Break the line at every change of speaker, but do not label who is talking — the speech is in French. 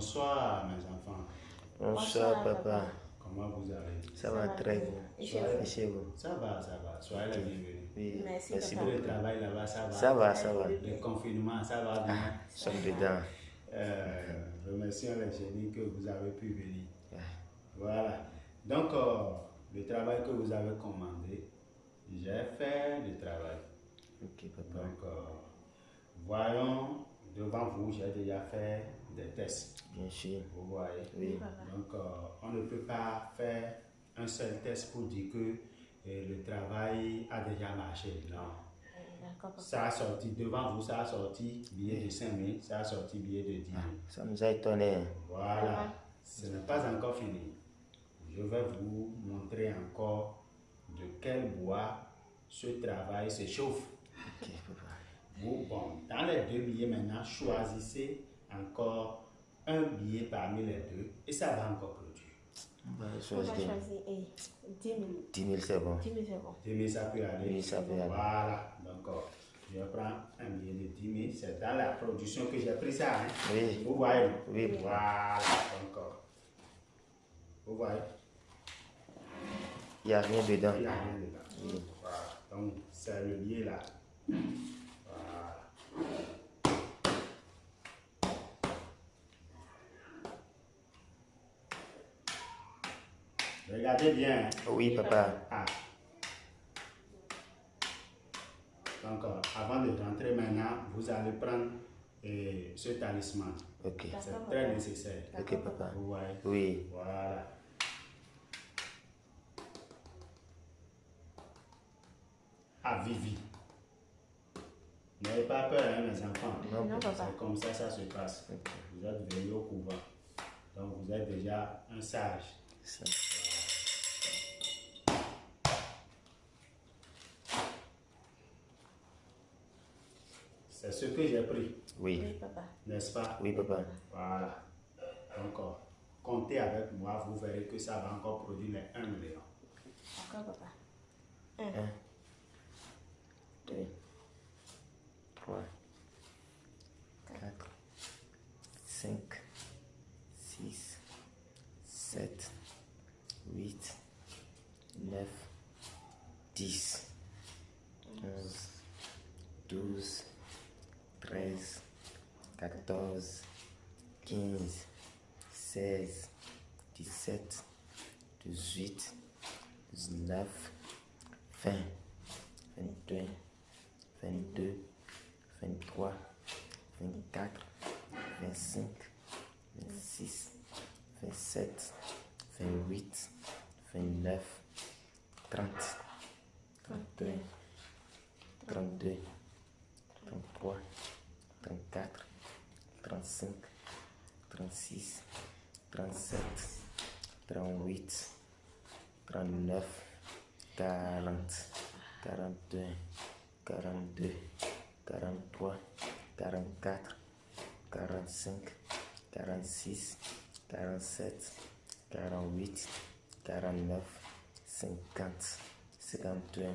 Bonsoir mes enfants. Bonsoir, papa. Comment vous allez Ça, va, très bien. Et chez vous Ça va, ça va. Soyez les bienvenus. merci, pour Le travail là-bas, ça va Ça va, ça va. Le confinement, ça va bien ah, va bien. dedans. Euh, remercions les génies que vous avez pu venir. Ah. Voilà. Donc, euh, le travail que vous avez commandé, j'ai fait le travail. Ok, papa. Donc, euh, voyons, devant vous, j'ai déjà fait des tests. Bien sûr. Vous voyez Donc, euh, on ne peut pas faire un seul test pour dire que eh, le travail a déjà marché. Non. Ça a sorti devant vous, ça a sorti billet de 5 000, ça a sorti billet de 10 000. Ah, ça nous a étonné. Voilà. Ah ce n'est pas encore fini. Je vais vous montrer encore de quel bois ce travail s'échauffe, Vous, bon, dans les deux billets maintenant, choisissez encore un billet parmi les deux et ça va encore produire. On va
choisir 10 000. 10 000, c'est bon. 10 000, c'est bon. 10 000, ça peut aller. ça peut aller.
Voilà, d'accord. Oh, je prends un billet de 10 000. C'est dans la production que j'ai pris ça. Hein? Oui. Vous voyez Oui. Voilà, encore. Oh, vous voyez
Il n'y a rien dedans. Il n'y a rien dedans. Oui. Voilà. Donc,
c'est le billet là. Regardez bien. Hein. Oui, papa. Ah. Donc, euh, avant de rentrer maintenant, vous allez prendre euh, ce talisman. Ok. C'est très nécessaire. Ok, papa. Oui. Voilà. À ah, Vivi. N'ayez pas peur, hein, mes enfants. Non, papa. C'est comme ça, ça se passe. Vous êtes venus au pouvoir. Donc, vous êtes déjà un sage. sage. C'est ce que j'ai pris. Oui. oui papa. N'est-ce pas Oui, papa. Voilà. Donc, euh, comptez avec moi, vous verrez que ça va encore produire les 1 million.
D'accord, papa. 1, 2, 3, 4, 5, 6, 7, 8, 9, 10, 11, 12, 14, 15, 16, 17, 18, 19, 20, 21, 22, 23, 24, 25, 26, 27, 28, 29, 30, 31, 32, 33, 34, 35, 36, 37, 38, 39, 40, 41, 42, 43, 44, 45, 46, 47, 48, 49, 50, 51.